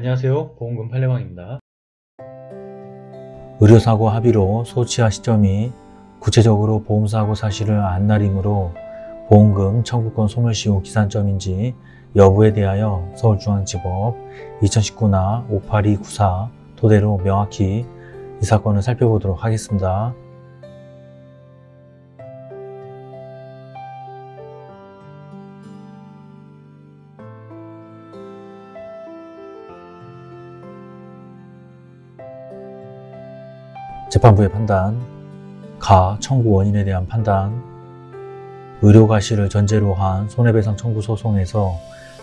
안녕하세요 보험금 팔례방입니다 의료사고 합의로 소치하 시점이 구체적으로 보험사고 사실을 안 날이므로 보험금 청구권 소멸시효 기산점인지 여부에 대하여 서울중앙지법 2019나 58294 토대로 명확히 이 사건을 살펴보도록 하겠습니다. 재판부의 판단, 가 청구 원인에 대한 판단, 의료과실을 전제로 한 손해배상 청구 소송에서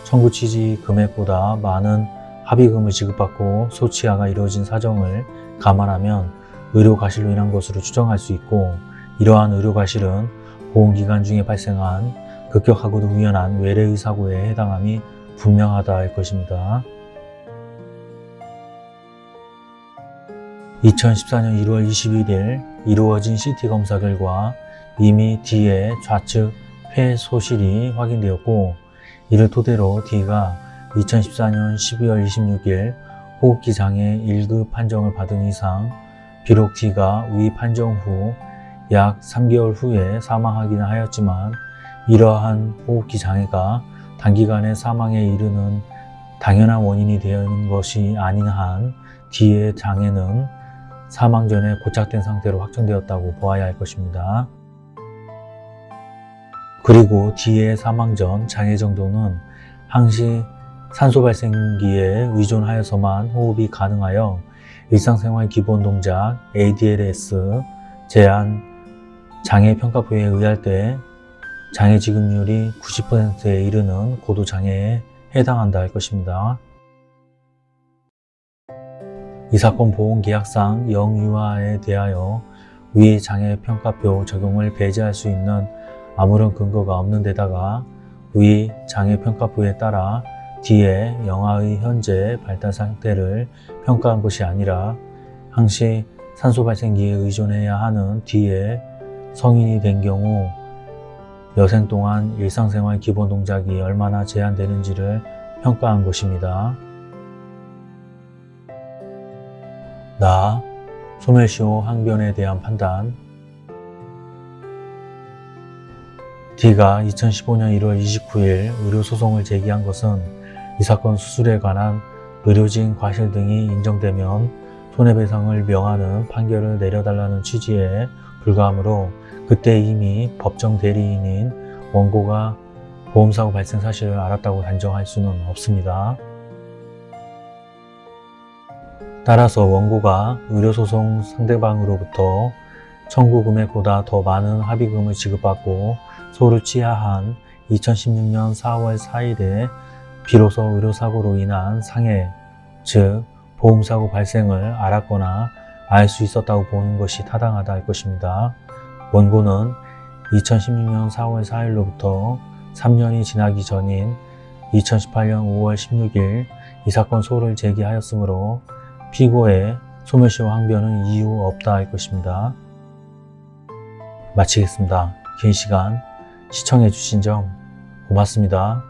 청구 취지 금액보다 많은 합의금을 지급받고 소치하가 이루어진 사정을 감안하면 의료과실로 인한 것으로 추정할 수 있고 이러한 의료과실은 보험기간 중에 발생한 급격하고도 우연한 외래의 사고에 해당함이 분명하다 할 것입니다. 2014년 1월 21일 이루어진 CT 검사 결과 이미 D의 좌측 폐 소실이 확인되었고 이를 토대로 D가 2014년 12월 26일 호흡기 장애 1급 판정을 받은 이상 비록 D가 위 판정 후 약 3개월 후에 사망하기는 하였지만 이러한 호흡기 장애가 단기간에 사망에 이르는 당연한 원인이 되는 것이 아닌 한 D의 장애는 사망 전에 고착된 상태로 확정되었다고 보아야 할 것입니다. 그리고 D의 사망 전 장애 정도는 항시 산소 발생기에 의존하여서만 호흡이 가능하여 일상생활 기본 동작 ADLS 제한 장애 평가표에 의할 때 장애 지급률이 90%에 이르는 고도 장애에 해당한다 할 것입니다. 이 사건 보험계약상 영유아에 대하여 위 장애평가표 적용을 배제할 수 있는 아무런 근거가 없는 데다가 위 장애평가표에 따라 D의 영아의 현재 발달 상태를 평가한 것이 아니라 항시 산소 발생기에 의존해야 하는 D의 성인이 된 경우 여생 동안 일상생활 기본 동작이 얼마나 제한되는지를 평가한 것입니다. 나, 소멸시효 항변에 대한 판단 D가 2015년 1월 29일 의료소송을 제기한 것은 이 사건 수술에 관한 의료진 과실 등이 인정되면 손해배상을 명하는 판결을 내려달라는 취지에 불과하므로 그때 이미 법정 대리인인 원고가 보험사고 발생 사실을 알았다고 단정할 수는 없습니다. 따라서 원고가 의료소송 상대방으로부터 청구 금액보다 더 많은 합의금을 지급받고 소를 취하한 2016년 4월 4일에 비로소 의료사고로 인한 상해, 즉 보험사고 발생을 알았거나 알 수 있었다고 보는 것이 타당하다 할 것입니다. 원고는 2016년 4월 4일로부터 3년이 지나기 전인 2018년 5월 16일 이 사건 소를 제기하였으므로 피고의 소멸시효 항변은 이유 없다 할 것입니다. 마치겠습니다. 긴 시간 시청해 주신 점 고맙습니다.